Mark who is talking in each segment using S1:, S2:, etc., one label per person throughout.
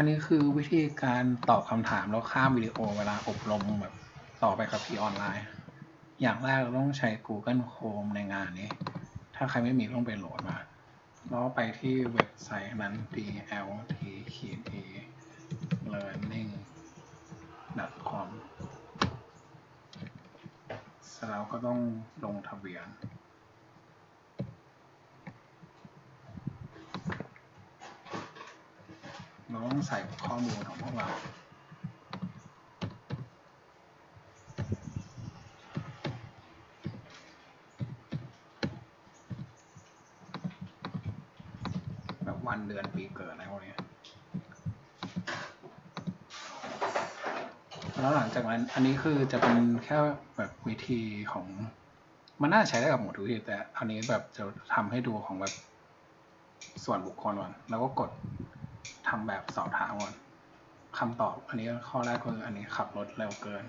S1: อันนี้คือวิธีการตอบคำถามแล้วข้ามวิดีโอเวลาอบรมแบบต่อไปกับพีออนไลน์ อย่างแรกเราต้องใช้ Google Chrome ในงานนี้ ถ้าใครไม่มีต้องไปโหลดมา แล้วไปที่เว็บไซต์นั้น dlt learning com แล้วก็ต้องลงทะเบียน เราต้องใส่ข้อมูลของพวกเราแบบวันเดือนปีเกิดอะไรพวกนี้แล้วหลังจากนั้นอันนี้คือจะเป็นแค่แบบวิธีของมันน่าใช้ได้กับหมดทุกที่แต่อันนี้แบบจะทำให้ดูของแบบส่วนบุคคลก่อนแล้วก็กด ทำแบบสอบถามก่อนคำตอบอันนี้ข้อแรกคืออันนี้ขับรถเร็วเกิน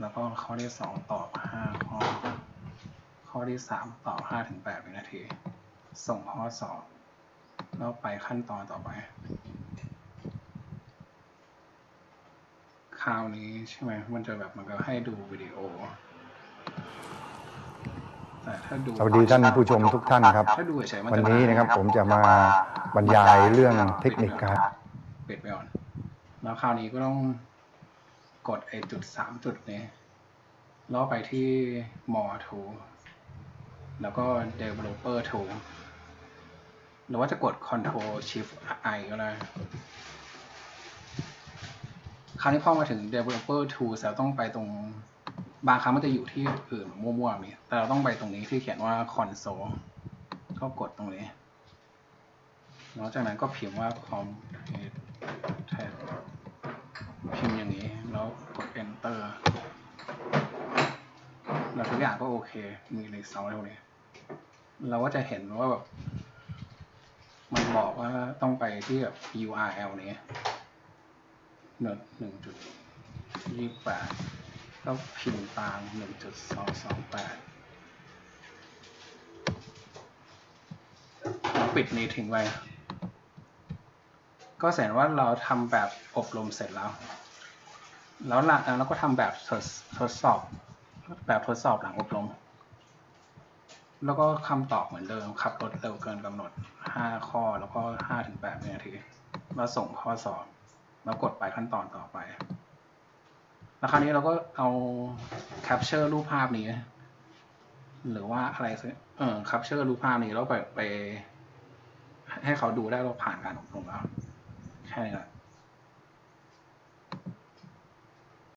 S1: แล้วก็ข้อที่สองตอบห้าข้อ ข้อที่สามตอบห้าถึงแปดวินาที ส่งข้อสอบแล้วไปขั้นตอนต่อไป คราวนี้ใช่ไหมมันจะแบบมันก็ให้ดูวิดีโอ
S2: สวัสดีท่านผู้ชมทุกท่านครับ
S1: ถ้าดูเฉยๆมัน
S2: วัน
S1: จะ
S2: นี้นะครับผมจะมาบรรยายเรื่องเทคนิคการ
S1: ปิดไปก่อนแล้วคราวนี้ก็ต้องกดไอ้จุดสามจุดนี้แล้วไปที่ more tool แล้วก็ developer tool หรือว่าจะกด control shift i ก็ได้คราวนี้พอมาถึง developer tool เราต้องไปตรง บางครั้งมันจะอยู่ที่อื่นมั่วๆนี่แต่เราต้องไปตรงนี้ที่เขียนว่า console ก็กดตรงนี้แล้วจากนั้นก็พิมพ์ว่า com พิมพ์อย่างนี้ แล้วกด enter แล้วทุกอย่างก็โอเค มีในเซาเท่านี้ เราก็จะเห็นว่าแบบมันบอกว่าต้องไปที่แบบ URL นี้หนึ่งจุดยี่แปด ก็พิมพ์ตามหนึ่งจุดสองสองแปดปิดนี้ทิ้งไว้ ก็แสดงว่าเราทำแบบอบรมเสร็จแล้ว แล้วหลังเราก็ทำแบบทดทดสอบ แบบทดสอบหลังอบรม แล้วก็คำตอบเหมือนเดิม ขับรถเร็วเกินกำหนด 5 ข้อ แล้วก็5ถึง8นาทีแล้วส่งข้อสอบ แล้วกดไปขั้นตอนต่อไป แล้วคราวนี้เราก็เอา capture รูปภาพนี้ หรือว่าอะไรสักเออ capture รูปภาพนี้แล้วไปไป ให้เขาดูได้เราผ่านการอบรมแล้วแค่นี้แหละ